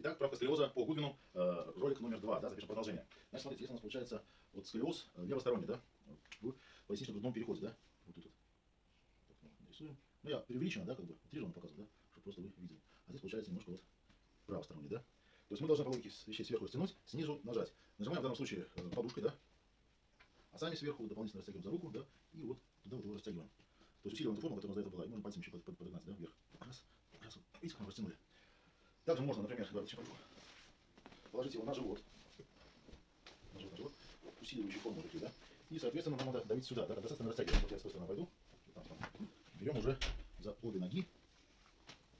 Итак, правка сколиоза по Гудвину, э, ролик номер два, да, запишем продолжение. Значит, смотрите, если у нас получается вот сколиоз э, левосторонний, да, в пояснично-грудном переходе, да, вот тут. Так, ну, нарисуем. Ну, я преувеличенно, да, как бы, утрированно показываю, да, чтобы просто вы видели. А здесь получается немножко вот правосторонний, да. То есть мы должны по логике вещей сверху растянуть, снизу нажать. Нажимаем в данном случае э, подушкой, да, а сами сверху дополнительно растягиваем за руку, да, и вот туда вот его растягиваем. То есть усиливаем ту форму, которая у нас до этого была, и можно пальцем еще под- под- подогнать, да, вверх. Раз, раз, вот. видите, как мы растянули. Также можно, например, еще покажу. положить его на живот, на живот, на живот, усиливающий форму такие, да, и, соответственно, нам надо давить сюда, да, достаточно растягивать. Вот я с той стороны пойду, там, там. берем уже за обе ноги,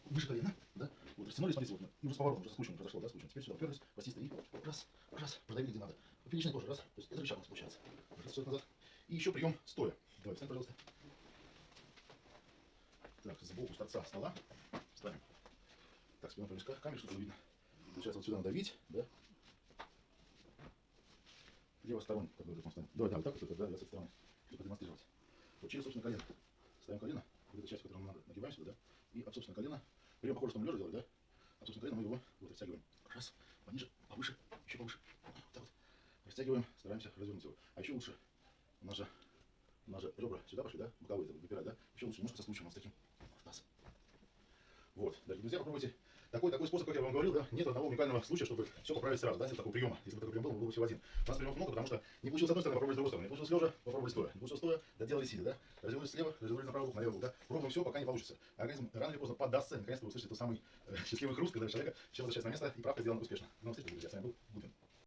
выше колена, да, вот, растянули, смотрите, вот, и уже с поворотом, уже скучно произошло, да, скучно. Теперь сюда уперлись, растисто, и раз, раз, продавили где надо. Поперечной кожей, раз, то есть это рычаг у нас получается. Раз, сейчас назад. И еще прием стоя. Давай, встань, пожалуйста. Так, сбоку с торца стола ставим. Так, спина близко к камере, чтобы было видно. Получается, вот сюда надавить, да. Левосторонний, как бы ставим. Давай, да, вот так вот, да, я с этой стороны, чтобы продемонстрировать. Вот через, собственно, колено. Ставим колено, вот эта часть, которую нам надо, нагибаем сюда, да. И от, собственно, колена, прием похоже, что мы лежа делали, да. От, собственно, колена мы его вот растягиваем. Раз, пониже, повыше, еще повыше. Вот так вот. Растягиваем, стараемся развернуть его. А еще лучше, у нас же, у нас же ребра сюда пошли, да, боковые, выпирать, да. Еще лучше немножко со случаем вот с таким в таз. Вот, дорогие друзья, попробуйте. Такой, такой способ, как я вам говорил, да, нет одного уникального случая, чтобы все поправить сразу, да, нет такого приема. Если бы такой прием был, он был бы всего один. У нас приемов много, потому что не получилось с одной стороны, попробовали с другой стороны. Не получилось лежа, попробовали стоя. Не получилось стоя, доделали сидя, да. Развернулись слева, развернулись на правый бок, на левый бок, да. Пробуем все, пока не получится. Организм рано или поздно поддастся, и наконец-то вы услышите тот самый э, счастливый хруст, когда человека все возвращается на место, и правка сделана успешно. Ну, встретимся, друзья, с вами был Гудвин.